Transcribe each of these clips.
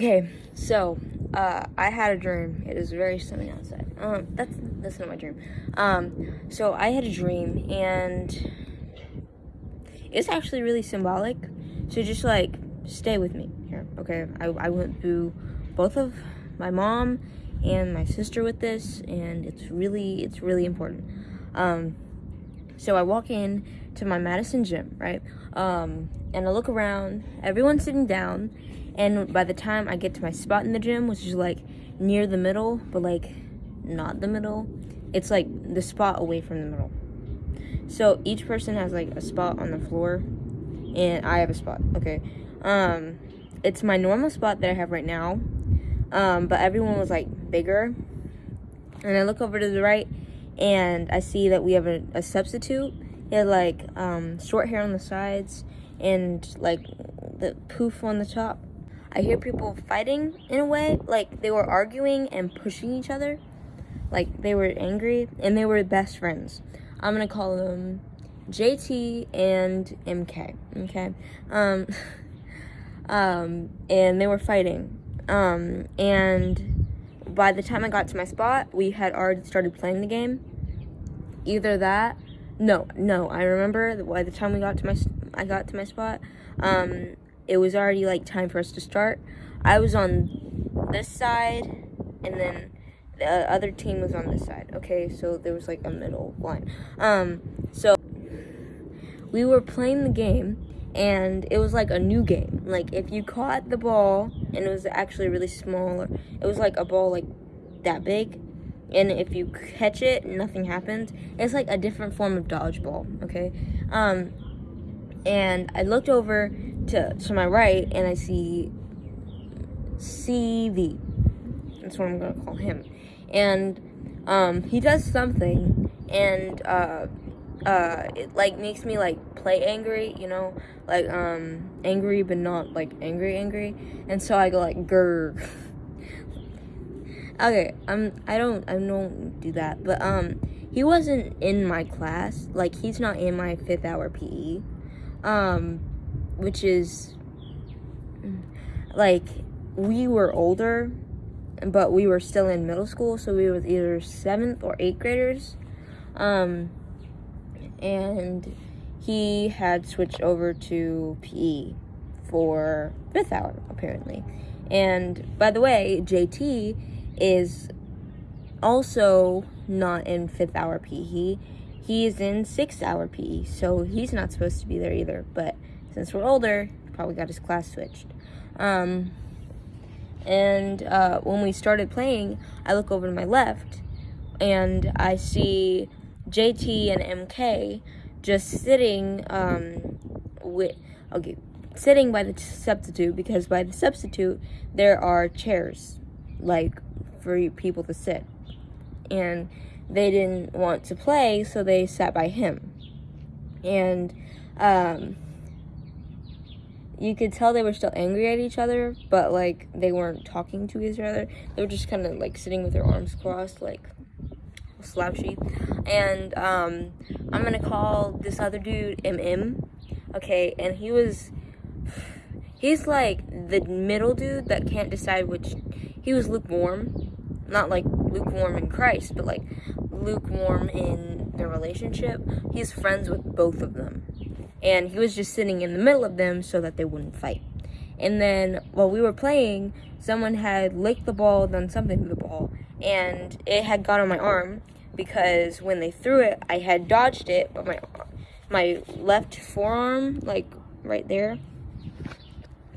Okay, so uh, I had a dream. It is very sunny outside. Um, that's that's not my dream. Um, so I had a dream, and it's actually really symbolic. So just like stay with me here, okay? I I went through both of my mom and my sister with this, and it's really it's really important. Um, so I walk in to my Madison gym, right? Um, and I look around. Everyone's sitting down and by the time I get to my spot in the gym, which is like near the middle, but like not the middle, it's like the spot away from the middle. So each person has like a spot on the floor, and I have a spot. Okay, um, it's my normal spot that I have right now, um, but everyone was like bigger. And I look over to the right, and I see that we have a, a substitute. He had like um, short hair on the sides and like the poof on the top. I hear people fighting in a way, like they were arguing and pushing each other, like they were angry and they were best friends. I'm gonna call them JT and MK. Okay, um, um, and they were fighting. Um, and by the time I got to my spot, we had already started playing the game. Either that, no, no. I remember by the time we got to my, I got to my spot. Um, it was already like time for us to start. I was on this side, and then the other team was on this side. Okay, so there was like a middle line. Um, so we were playing the game, and it was like a new game. Like if you caught the ball, and it was actually really small, or it was like a ball like that big. And if you catch it, nothing happens. It's like a different form of dodgeball, okay? Um, and I looked over to, to my right and I see CV. That's what I'm going to call him. And um, he does something and uh, uh, it like makes me like play angry, you know, like um, angry but not like angry angry. And so I go like grr. okay, I'm I don't I don't do that, but um, he wasn't in my class. Like he's not in my fifth hour PE. Um, which is like we were older but we were still in middle school so we were either seventh or eighth graders. Um, and he had switched over to pe for fifth hour apparently. And by the way jt is also not in fifth hour pe he, is in sixth hour pe so he's not supposed to be there either but since we're older, probably got his class switched. Um, and uh, when we started playing, I look over to my left and I see JT and MK just sitting um, with, okay, sitting by the substitute because by the substitute there are chairs like for people to sit. And they didn't want to play, so they sat by him. And um, you could tell they were still angry at each other, but like they weren't talking to each other. They were just kind of like sitting with their arms crossed, like slouchy. And um, I'm gonna call this other dude MM, okay? And he was, he's like the middle dude that can't decide which. He was lukewarm, not like lukewarm in Christ, but like lukewarm in their relationship. He's friends with both of them and he was just sitting in the middle of them so that they wouldn't fight. And then while we were playing, someone had licked the ball, done something to the ball, and it had got on my arm because when they threw it, I had dodged it, but my my left forearm, like right there,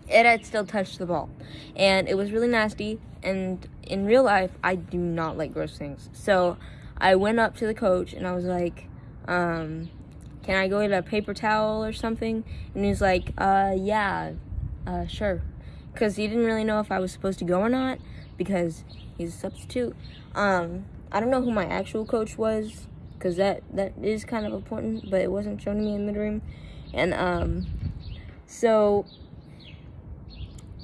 it had still touched the ball. And it was really nasty, and in real life, I do not like gross things. So I went up to the coach and I was like, um, can I go get a paper towel or something? And he's like, uh, yeah, uh, sure. Because he didn't really know if I was supposed to go or not because he's a substitute. Um, I don't know who my actual coach was because that, that is kind of important, but it wasn't shown to me in the dream. And, um, so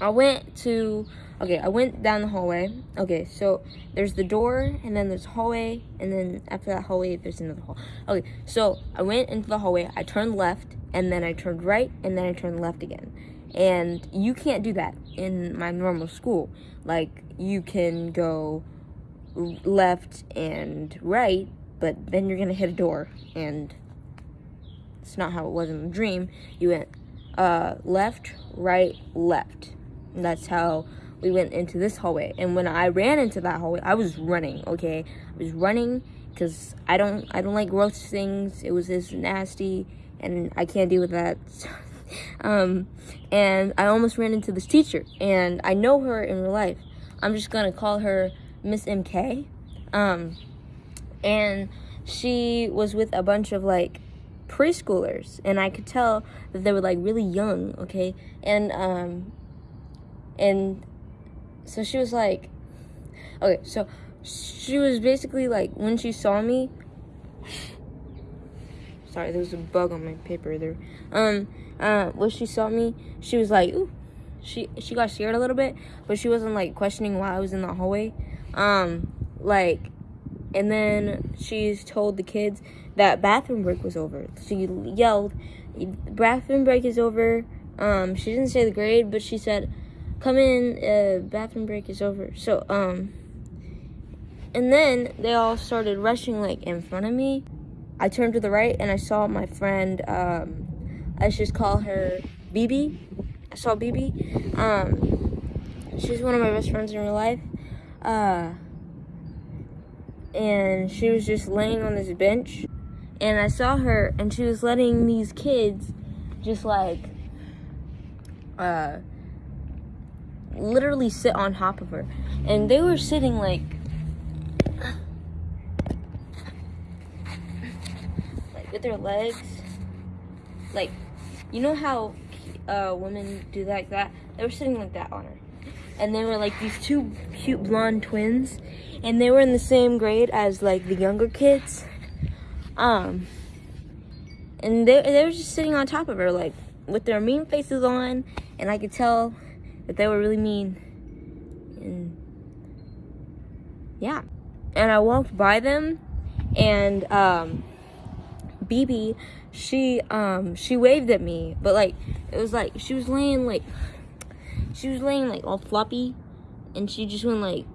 I went to Okay, I went down the hallway. Okay, so there's the door, and then there's hallway, and then after that hallway, there's another hall. Okay, so I went into the hallway, I turned left, and then I turned right, and then I turned left again. And you can't do that in my normal school. Like, you can go left and right, but then you're gonna hit a door, and it's not how it was in the dream. You went uh, left, right, left. That's how we went into this hallway. And when I ran into that hallway, I was running. Okay, I was running because I don't I don't like gross things. It was just nasty, and I can't deal with that. um, and I almost ran into this teacher, and I know her in real life. I'm just gonna call her Miss MK. Um, and she was with a bunch of like preschoolers, and I could tell that they were like really young. Okay, and um, and so she was like, okay, so she was basically like when she saw me. Sorry, there was a bug on my paper there. Um, uh, when she saw me, she was like, ooh, she she got scared a little bit, but she wasn't like questioning why I was in the hallway. Um, like, and then she told the kids that bathroom break was over. She yelled, "Bathroom break is over." Um, she didn't say the grade, but she said, "Come in, uh, bathroom break is over." So, um, and then they all started rushing like in front of me. I turned to the right and I saw my friend. Um, let's just call her BB. I saw BB. Um, she's one of my best friends in real life. Uh, and she was just laying on this bench. And I saw her, and she was letting these kids just like, uh, literally sit on top of her. And they were sitting like, like with their legs, like, you know how uh, women do like that? They were sitting like that on her. And they were like these two cute blonde twins. And they were in the same grade as like the younger kids. Um, and they, they were just sitting on top of her like with their mean faces on. And I could tell that they were really mean. And yeah. And I walked by them and um, BB she um she waved at me, but like it was like she was laying like she was laying like all floppy, and she just went like,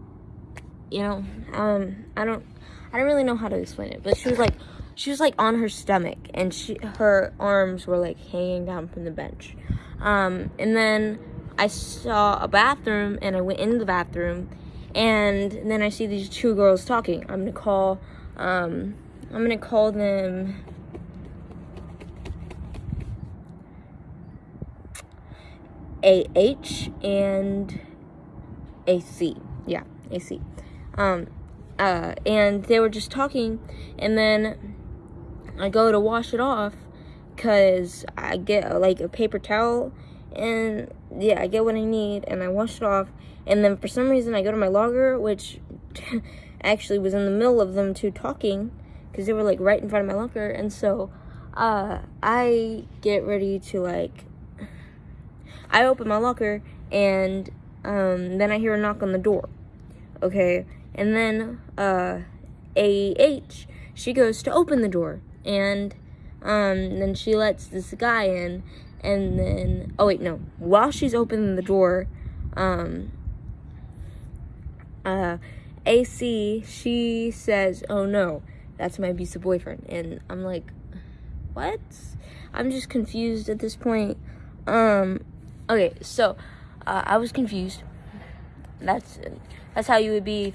you know, um I don't I don't really know how to explain it, but she was like she was like on her stomach, and she her arms were like hanging down from the bench, um and then I saw a bathroom, and I went in the bathroom, and then I see these two girls talking. I'm gonna call um I'm gonna call them AH and AC. Yeah, AC. Um, uh, and they were just talking, and then I go to wash it off because I get like a paper towel, and yeah, I get what I need, and I wash it off, and then for some reason I go to my logger, which actually was in the middle of them two talking because they were like right in front of my locker, and so uh, I get ready to like I open my locker and um, then I hear a knock on the door. Okay, and then uh, AH, she goes to open the door and um, then she lets this guy in and then, oh wait, no, while she's opening the door, um, uh, AC, she says, oh no, that's my abusive boyfriend. And I'm like, what? I'm just confused at this point. Um, Okay, so uh, I was confused. That's that's how you would be.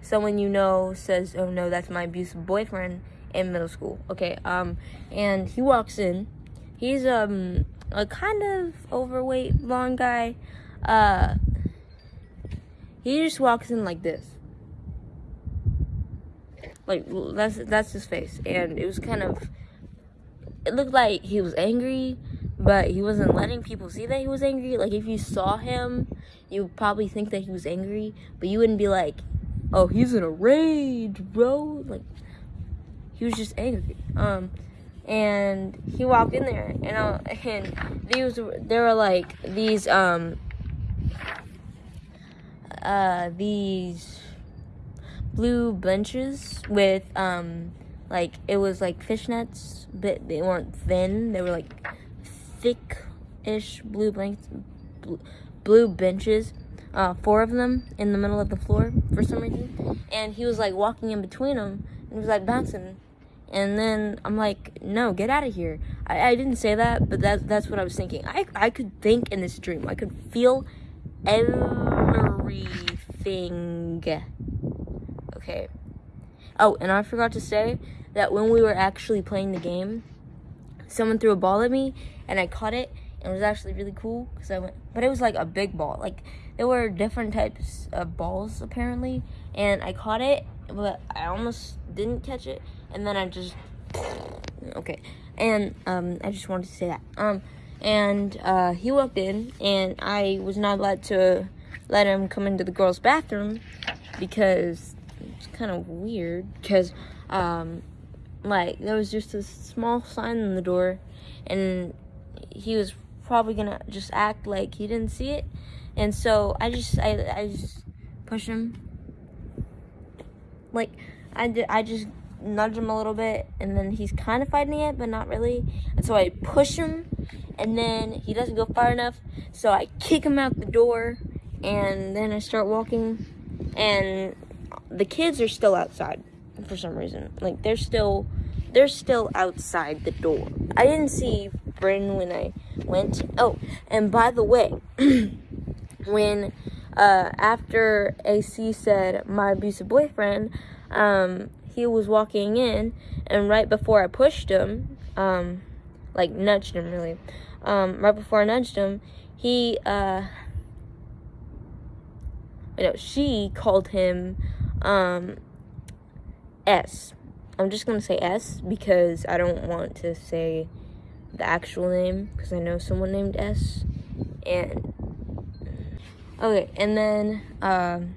Someone you know says, "Oh no, that's my abusive boyfriend." In middle school, okay. Um, and he walks in. He's um a kind of overweight blonde guy. Uh, he just walks in like this. Like that's that's his face, and it was kind of. It looked like he was angry but he wasn't letting people see that he was angry. Like if you saw him, you would probably think that he was angry, but you wouldn't be like, "Oh, he's in a rage, bro." Like he was just angry. Um, and he walked in there, and uh, and these there were like these um uh these blue benches with um like it was like fishnets, but they weren't thin. They were like thick ish blue blanks, blue benches, uh, four of them in the middle of the floor for some reason. And he was like walking in between them and he was like bouncing. And then I'm like, no, get out of here. I, I didn't say that, but that, that's what I was thinking. I, I could think in this dream. I could feel everything. Okay. Oh, and I forgot to say that when we were actually playing the game, someone threw a ball at me and I caught it and it was actually really cool because I went, but it was like a big ball. Like there were different types of balls apparently, and I caught it, but I almost didn't catch it, and then I just okay, and um, I just wanted to say that. Um, and uh, he walked in, and I was not allowed to let him come into the girls' bathroom because it's kind of weird because um, like there was just a small sign on the door, and he was probably gonna just act like he didn't see it. And so I just I, I just push him. Like I did I just nudge him a little bit and then he's kind of fighting it but not really. And so I push him and then he doesn't go far enough so I kick him out the door and then I start walking and the kids are still outside for some reason. Like they're still they're still outside the door. I didn't see Bryn when I went oh and by the way when uh, after AC said my abusive boyfriend, um, he was walking in, and right before I pushed him, um, like nudged him really, um, right before I nudged him, he, uh, you know, she called him um, S. I'm just gonna say S because I don't want to say the actual name because I know someone named S, and Okay, and then, um,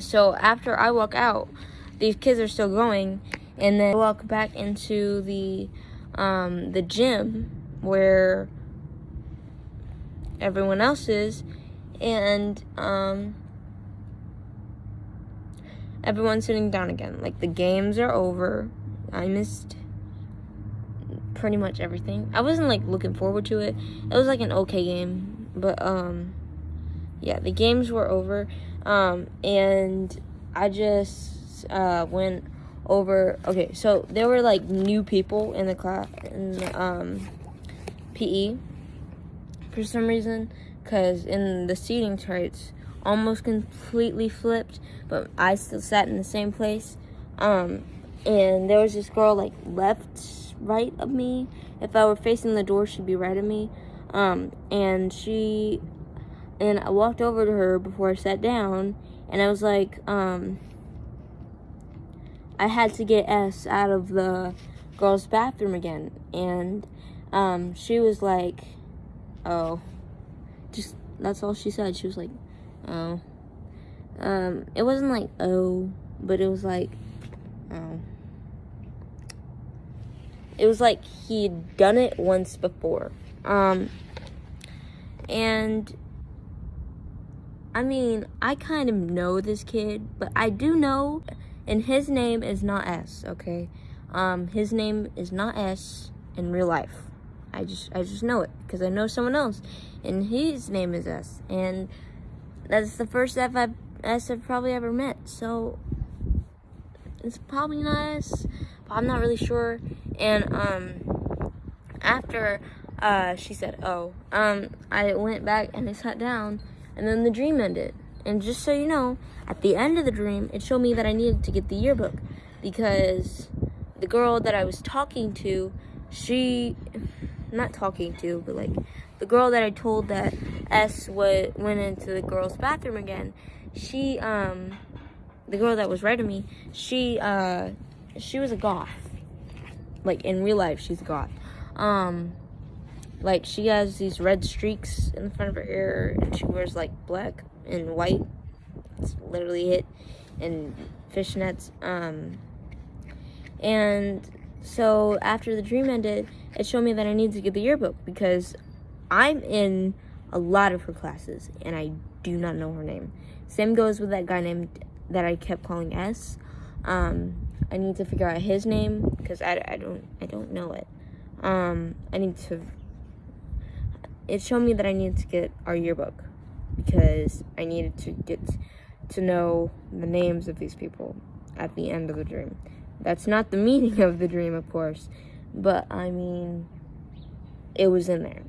so after I walk out, these kids are still going, and then walk back into the, um, the gym where everyone else is, and, um, everyone's sitting down again. Like, the games are over. I missed pretty much everything. I wasn't, like, looking forward to it. It was, like, an okay game, but, um, yeah, the games were over, um, and I just uh, went over. Okay, so there were like new people in the class in um, PE for some reason, because in the seating charts almost completely flipped, but I still sat in the same place. Um, and there was this girl like left, right of me. If I were facing the door, she'd be right of me. Um, and she and I walked over to her before I sat down, and I was like, um, I had to get S out of the girls' bathroom again, and um, she was like, oh, just that's all she said. She was like, oh, um, it wasn't like oh, but it was like, oh. It was like he'd done it once before. Um, and I mean, I kind of know this kid, but I do know, and his name is not S, okay? Um, his name is not S in real life. I just, I just know it because I know someone else, and his name is S, and that's the first F I've, S I've probably ever met. So it's probably not S, but I'm not really sure. And um, after uh, she said, "Oh," um, I went back and I sat down and then the dream ended. And just so you know, at the end of the dream, it showed me that I needed to get the yearbook because the girl that I was talking to, she, not talking to, but like the girl that I told that S went into the girls' bathroom again, she, um, the girl that was writing me, she, uh, she was a goth. Like in real life, she's a goth. Um, like she has these red streaks in the front of her hair and she wears like black and white. It's literally it. And fishnets. Um and so after the dream ended, it showed me that I needed to get the yearbook because I'm in a lot of her classes and I do not know her name. Same goes with that guy named that I kept calling S. Um, I need to figure out his name because I, I don't I don't know it. Um, I need to it showed me that I needed to get our yearbook because I needed to get to know the names of these people at the end of the dream. That's not the meaning of the dream, of course, but I mean, it was in there.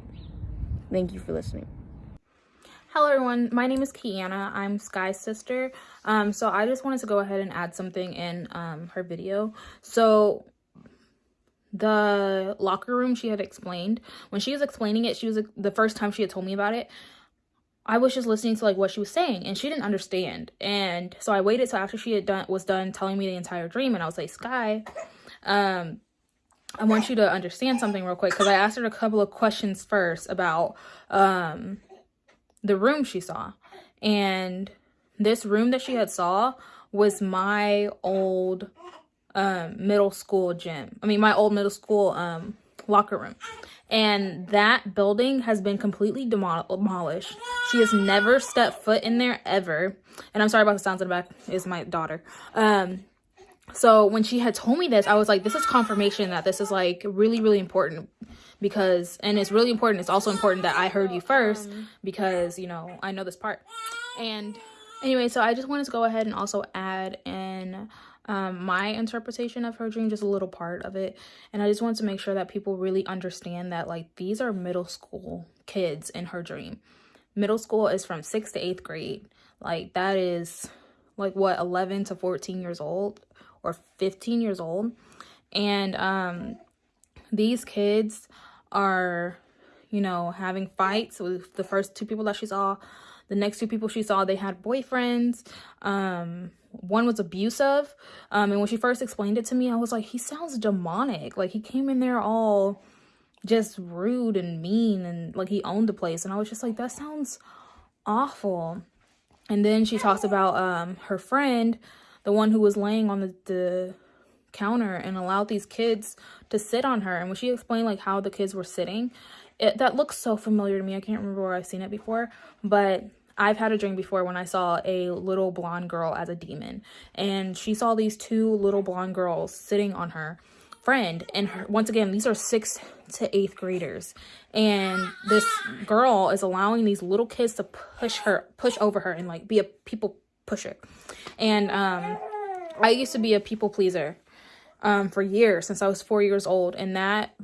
Thank you for listening. Hello everyone, my name is Kiana. I'm Sky's sister. Um, so I just wanted to go ahead and add something in um, her video. So the locker room she had explained, when she was explaining it, she was the first time she had told me about it. I was just listening to like what she was saying and she didn't understand. And so I waited till after she had done was done telling me the entire dream and I was like, Sky, um, I want you to understand something real quick because I asked her a couple of questions first about um the room she saw. And this room that she had saw was my old um, middle school gym. I mean, my old middle school um, locker room. And that building has been completely demolished. She has never stepped foot in there ever. And I'm sorry about the sounds in the back. Is my daughter. Um, so when she had told me this, I was like, this is confirmation that this is like really, really important because and it's really important it's also important that i heard you first because you know i know this part and anyway so i just wanted to go ahead and also add in um, my interpretation of her dream just a little part of it and i just want to make sure that people really understand that like these are middle school kids in her dream middle school is from sixth to eighth grade like that is like what 11 to 14 years old or 15 years old and um these kids are, you know, having fights with the first two people that she saw. The next two people she saw, they had boyfriends. Um, one was abusive. Um, and when she first explained it to me, I was like, he sounds demonic. Like he came in there all just rude and mean and like he owned the place. And I was just like, that sounds awful. And then she talks about um her friend, the one who was laying on the, the counter and allowed these kids to sit on her. And when she explained like how the kids were sitting, it, that looks so familiar to me. I can't remember where I've seen it before, but I've had a dream before when I saw a little blonde girl as a demon. And she saw these two little blonde girls sitting on her friend. And her, once again these are sixth to eighth graders. And this girl is allowing these little kids to push her push over her and like be a people pusher. And um i used to be a people pleaser um, for years since I was four years old. And that,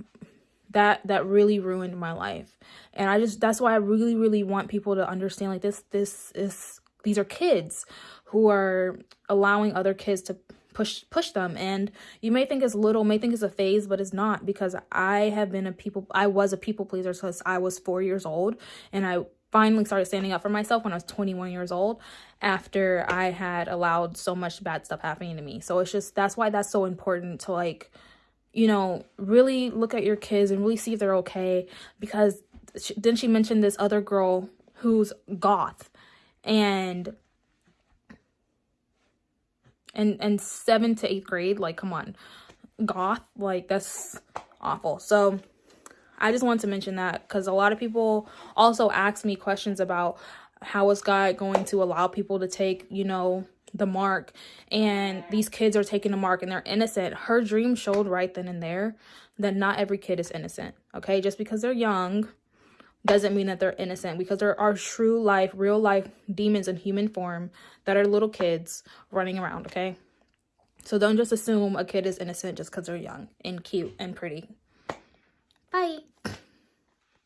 that, that really ruined my life. And I just, that's why I really, really want people to understand like this, this is, these are kids who are allowing other kids to push push them and you may think it's little may think it's a phase but it's not because i have been a people i was a people pleaser since i was four years old and i finally started standing up for myself when I was 21 years old after I had allowed so much bad stuff happening to me. So it's just that's why that's so important to like you know, really look at your kids and really see if they're okay because she, then she mentioned this other girl who's goth and and and 7 to 8th grade like come on. Goth like that's awful. So I just wanted to mention that because a lot of people also ask me questions about how is God going to allow people to take, you know, the mark and these kids are taking the mark and they're innocent. Her dream showed right then and there that not every kid is innocent. Okay, just because they're young doesn't mean that they're innocent because there are true life, real life demons in human form that are little kids running around. Okay, so don't just assume a kid is innocent just because they're young and cute and pretty. Bye.